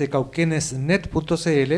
de cauquenesnet.cl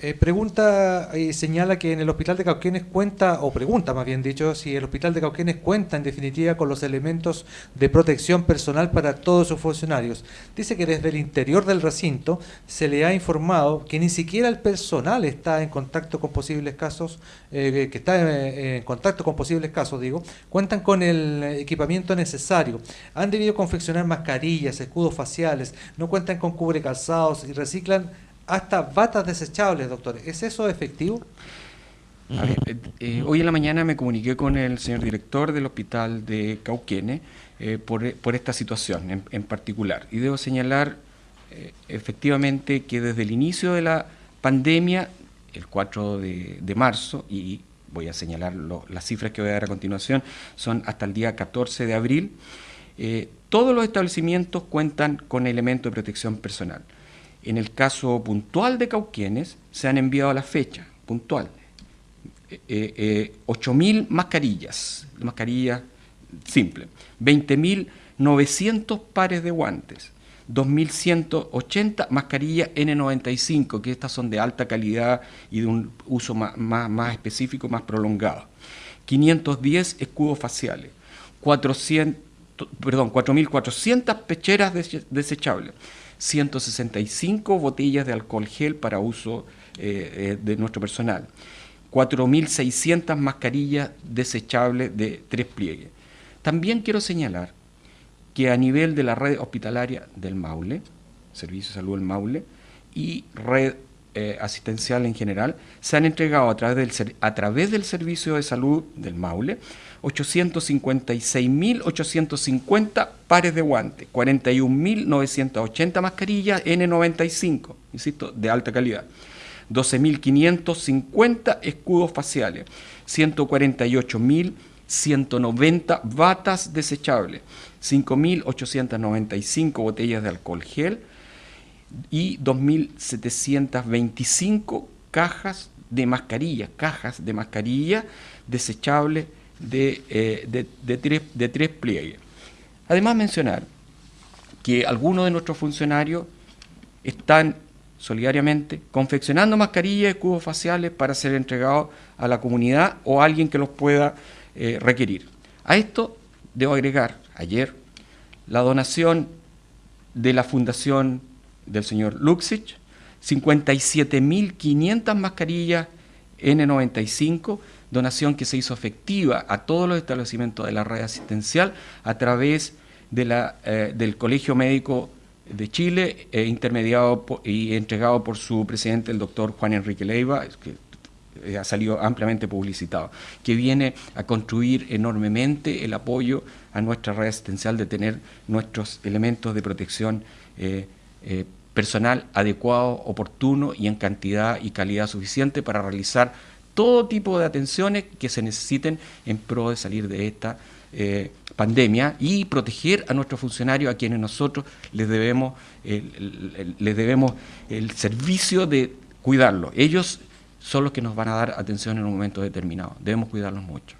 eh, pregunta y señala que en el hospital de Cauquenes cuenta, o pregunta más bien dicho, si el hospital de Cauquenes cuenta en definitiva con los elementos de protección personal para todos sus funcionarios. Dice que desde el interior del recinto se le ha informado que ni siquiera el personal está en contacto con posibles casos, eh, que está eh, en contacto con posibles casos, digo, cuentan con el equipamiento necesario. Han debido confeccionar mascarillas, escudos faciales, no cuentan con cubre calzados y reciclan hasta batas desechables, doctor. ¿Es eso efectivo? Eh, eh, hoy en la mañana me comuniqué con el señor director del hospital de Cauquene eh, por, esta situación en, particular. Y debo señalar efectivamente que desde el inicio de la pandemia, el 4 de, marzo, y voy a señalar las cifras que voy a dar a continuación, son hasta el día 14 de abril, todos los establecimientos cuentan con elementos de protección personal. En el caso puntual de Cauquienes, se han enviado a la fecha puntual eh, eh, 8.000 eh, mascarillas, mascarillas simple, 20.900 pares de guantes, 2.180 mascarillas N95, que estas son de alta calidad y de un uso más, más, específico, más prolongado. 510 escudos faciales, 400, perdón, 4.400 pecheras desechables, 165 botellas de alcohol gel para uso eh, eh, de nuestro personal, 4.600 mascarillas desechables de tres pliegues. También quiero señalar que a nivel de la red hospitalaria del Maule, Servicio de Salud del Maule, y red eh, asistencial en general, se han entregado a través, del, a través del Servicio de Salud del Maule 856.850 pares de guantes, 41.980 mascarillas N95, insisto, de alta calidad, 12.550 escudos faciales, 148.190 batas desechables, 5.895 botellas de alcohol gel y 2.725 cajas de mascarillas, cajas de mascarilla desechables eh, de, tres, de tres pliegues. Además mencionar que algunos de nuestros funcionarios están solidariamente confeccionando mascarillas y cubos faciales para ser entregados a la comunidad o a alguien que los pueda eh, requerir. A esto debo agregar ayer la donación de la fundación del señor Luxich, 57.500 mascarillas N95 donación que se hizo efectiva a todos los establecimientos de la red asistencial a través de la, eh, del Colegio Médico de Chile, eh, intermediado y entregado por su presidente, el doctor Juan Enrique Leiva, que eh, ha salido ampliamente publicitado, que viene a construir enormemente el apoyo a nuestra red asistencial de tener nuestros elementos de protección personal adecuado, oportuno y en cantidad y calidad suficiente para realizar todo tipo de atenciones que se necesiten en pro de salir de esta eh, pandemia y proteger a nuestros funcionarios a quienes nosotros les debemos, les debemos el servicio de cuidarlos. Ellos son los que nos van a dar atención en un momento determinado. Debemos cuidarlos mucho.